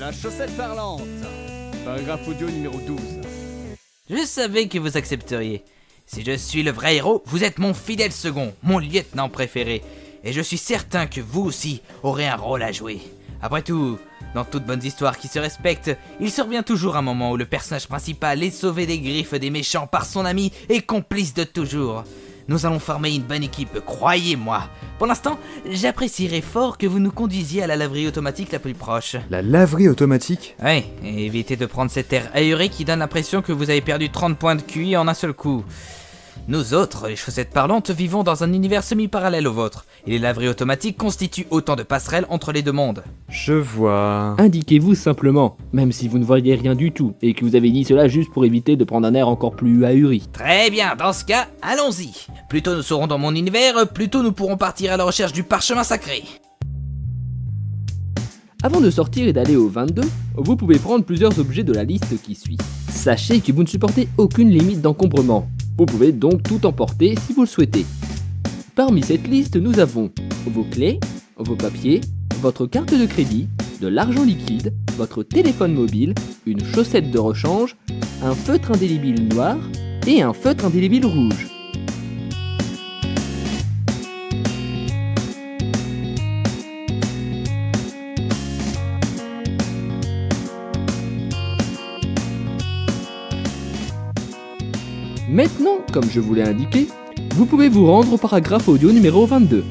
La chaussette parlante. Paragraphe audio numéro 12. Je savais que vous accepteriez. Si je suis le vrai héros, vous êtes mon fidèle second, mon lieutenant préféré. Et je suis certain que vous aussi aurez un rôle à jouer. Après tout, dans toute bonne histoire qui se respecte, il survient toujours un moment où le personnage principal est sauvé des griffes des méchants par son ami et complice de toujours. Nous allons former une bonne équipe, croyez-moi. Pour l'instant, j'apprécierais fort que vous nous conduisiez à la laverie automatique la plus proche. La laverie automatique Oui, et évitez de prendre cet air ahuré qui donne l'impression que vous avez perdu 30 points de QI en un seul coup. Nous autres, les chaussettes parlantes, vivons dans un univers semi-parallèle au vôtre, et les laveries automatiques constituent autant de passerelles entre les deux mondes. Je vois... Indiquez-vous simplement, même si vous ne voyez rien du tout, et que vous avez dit cela juste pour éviter de prendre un air encore plus ahuri. Très bien, dans ce cas, allons-y. Plus tôt nous serons dans mon univers, plus tôt nous pourrons partir à la recherche du parchemin sacré. Avant de sortir et d'aller au 22, vous pouvez prendre plusieurs objets de la liste qui suit. Sachez que vous ne supportez aucune limite d'encombrement. Vous pouvez donc tout emporter si vous le souhaitez. Parmi cette liste, nous avons vos clés, vos papiers, votre carte de crédit, de l'argent liquide, votre téléphone mobile, une chaussette de rechange, un feutre indélébile noir et un feutre indélébile rouge. Maintenant, comme je vous l'ai indiqué, vous pouvez vous rendre au paragraphe audio numéro 22.